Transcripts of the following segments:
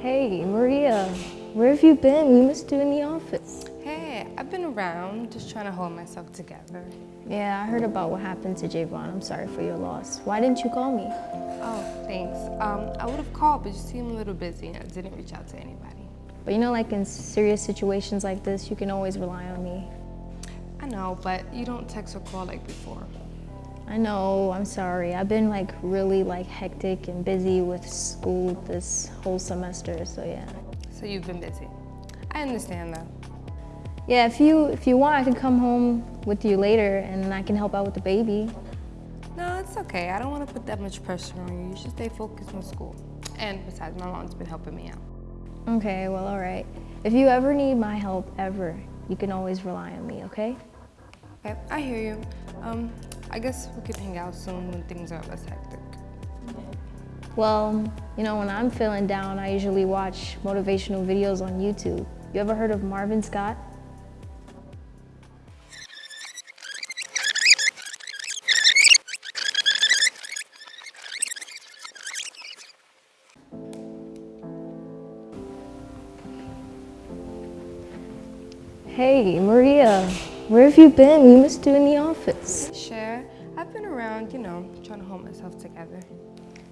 Hey, Maria, where have you been? We missed you in the office. Hey, I've been around, just trying to hold myself together. Yeah, I heard about what happened to Javon. I'm sorry for your loss. Why didn't you call me? Oh, thanks. Um, I would have called, but you seem a little busy and I didn't reach out to anybody. But you know, like in serious situations like this, you can always rely on me. I know, but you don't text or call like before. I know, I'm sorry. I've been like really like hectic and busy with school this whole semester, so yeah. So you've been busy. I understand though. Yeah, if you if you want, I can come home with you later and I can help out with the baby. No, it's okay. I don't want to put that much pressure on you. You should stay focused on school. And besides, my mom's been helping me out. Okay, well, all right. If you ever need my help, ever, you can always rely on me, okay? Okay, I hear you. Um, I guess we could hang out soon when things are less hectic. Well, you know, when I'm feeling down, I usually watch motivational videos on YouTube. You ever heard of Marvin Scott? Hey, Maria, where have you been? We missed you in the office. Sure, I've been around, you know, trying to hold myself together.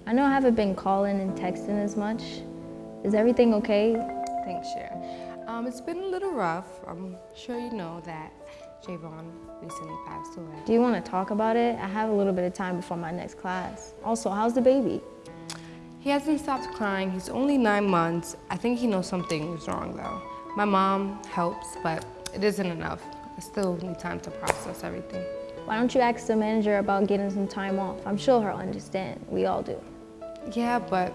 I know I haven't been calling and texting as much. Is everything okay? Thanks, Cher. Um, it's been a little rough. I'm sure you know that Javon recently passed away. Do you want to talk about it? I have a little bit of time before my next class. Also, how's the baby? He hasn't stopped crying. He's only nine months. I think he knows something is wrong though. My mom helps, but it isn't enough. I still need time to process everything. Why don't you ask the manager about getting some time off? I'm sure he'll understand. We all do. Yeah, but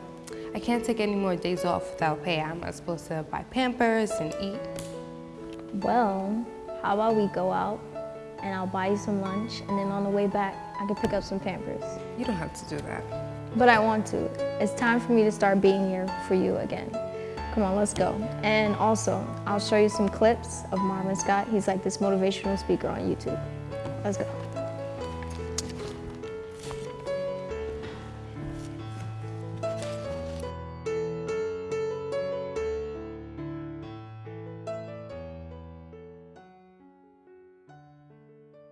I can't take any more days off without pay. I'm not supposed to buy Pampers and eat. Well, how about we go out and I'll buy you some lunch and then on the way back, I can pick up some Pampers. You don't have to do that. But I want to. It's time for me to start being here for you again. Come on, let's go. And also, I'll show you some clips of Marvin Scott. He's like this motivational speaker on YouTube. Let's go.